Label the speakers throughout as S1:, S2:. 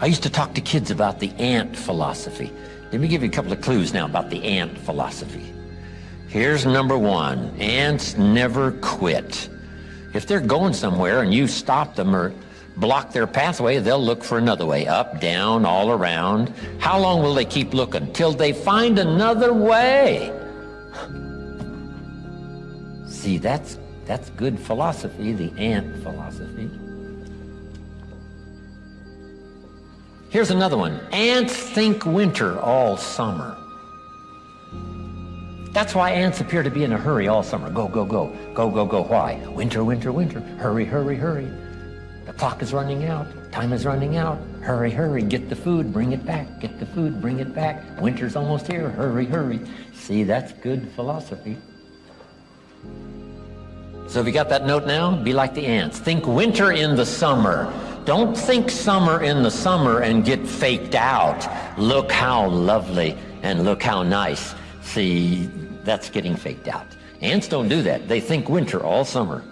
S1: I used to talk to kids about the ant philosophy. Let me give you a couple of clues now about the ant philosophy. Here's number one. Ants never quit. If they're going somewhere and you stop them or block their pathway, they'll look for another way, up, down, all around. How long will they keep looking? Till they find another way. See, that's, that's good philosophy, the ant philosophy. Here's another one. Ants think winter all summer. That's why ants appear to be in a hurry all summer. Go, go, go, go, go, go. Why? Winter, winter, winter. Hurry, hurry, hurry. The clock is running out. Time is running out. Hurry, hurry. Get the food. Bring it back. Get the food. Bring it back. Winter's almost here. Hurry, hurry. See, that's good philosophy. So if you got that note now, be like the ants. Think winter in the summer. Don't think summer in the summer and get faked out. Look how lovely and look how nice. See, that's getting faked out. Ants don't do that. They think winter all summer.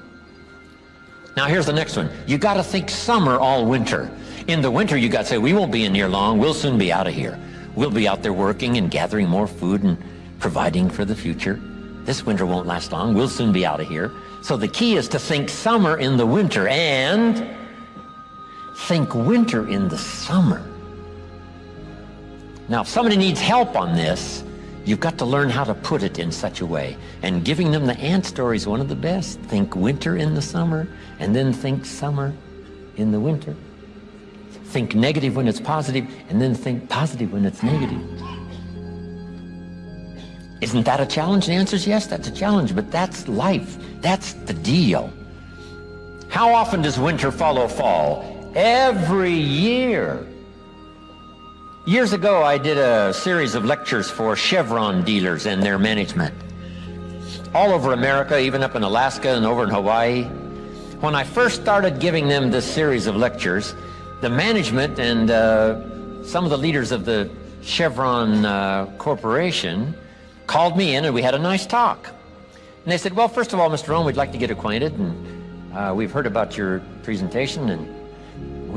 S1: Now here's the next one. You got to think summer all winter. In the winter, you got to say, we won't be in here long. We'll soon be out of here. We'll be out there working and gathering more food and providing for the future. This winter won't last long. We'll soon be out of here. So the key is to think summer in the winter and think winter in the summer. Now, if somebody needs help on this, you've got to learn how to put it in such a way. And giving them the ant story is one of the best. Think winter in the summer, and then think summer in the winter. Think negative when it's positive, and then think positive when it's negative. Isn't that a challenge? The answer is yes, that's a challenge, but that's life. That's the deal. How often does winter follow fall? Every year. Years ago, I did a series of lectures for Chevron dealers and their management. All over America, even up in Alaska and over in Hawaii. When I first started giving them this series of lectures, the management and uh, some of the leaders of the Chevron uh, Corporation called me in and we had a nice talk. And they said, well, first of all, Mr. Rohn, we'd like to get acquainted and uh, we've heard about your presentation and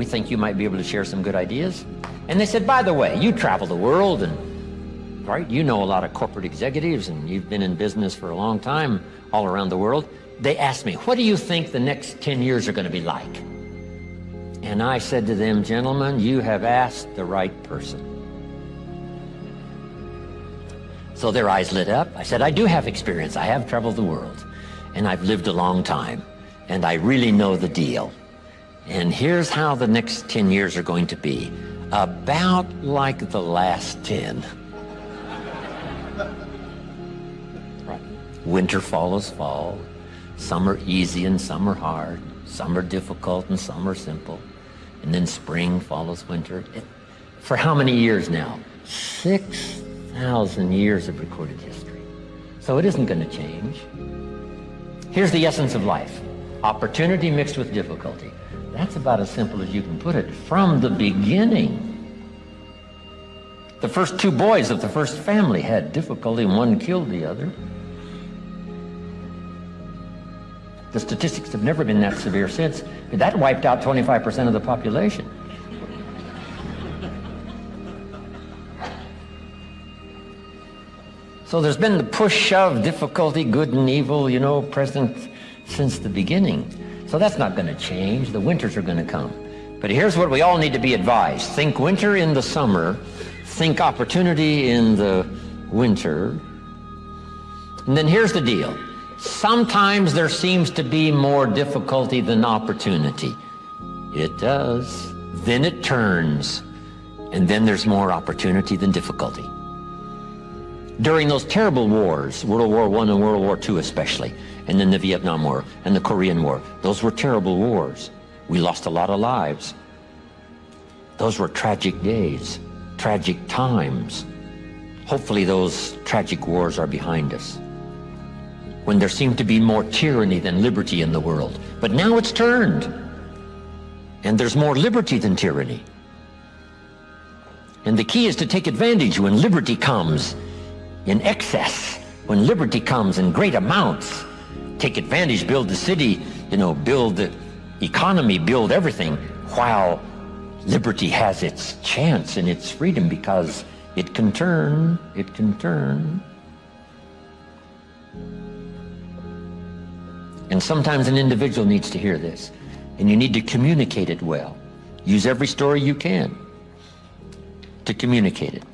S1: we think you might be able to share some good ideas. And they said, by the way, you travel the world and, right, you know a lot of corporate executives and you've been in business for a long time all around the world. They asked me, what do you think the next 10 years are going to be like? And I said to them, gentlemen, you have asked the right person. So their eyes lit up. I said, I do have experience. I have traveled the world and I've lived a long time and I really know the deal. And here's how the next 10 years are going to be. About like the last 10. Right. Winter follows fall. Some are easy and some are hard. Some are difficult and some are simple. And then spring follows winter. For how many years now? 6,000 years of recorded history. So it isn't going to change. Here's the essence of life. Opportunity mixed with difficulty. That's about as simple as you can put it from the beginning. The first two boys of the first family had difficulty and one killed the other. The statistics have never been that severe since. That wiped out 25% of the population. So there's been the push shove, difficulty, good and evil, you know, present since the beginning. So that's not going to change. The winters are going to come. But here's what we all need to be advised. Think winter in the summer. Think opportunity in the winter. And then here's the deal. Sometimes there seems to be more difficulty than opportunity. It does. Then it turns. And then there's more opportunity than difficulty. During those terrible wars, World War I and World War II especially, and then the Vietnam War and the Korean War. Those were terrible wars. We lost a lot of lives. Those were tragic days, tragic times. Hopefully those tragic wars are behind us. When there seemed to be more tyranny than liberty in the world. But now it's turned. And there's more liberty than tyranny. And the key is to take advantage when liberty comes in excess, when liberty comes in great amounts, take advantage, build the city, you know, build the economy, build everything, while Liberty has its chance and its freedom because it can turn, it can turn. And sometimes an individual needs to hear this, and you need to communicate it well. Use every story you can to communicate it.